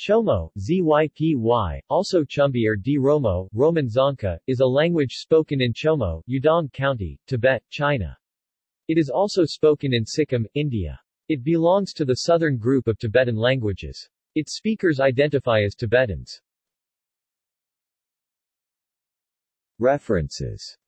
Chomo, Zypy, also Chumbi or D. Romo, Roman Dzongkha, is a language spoken in Chomo, Yadong County, Tibet, China. It is also spoken in Sikkim, India. It belongs to the southern group of Tibetan languages. Its speakers identify as Tibetans. References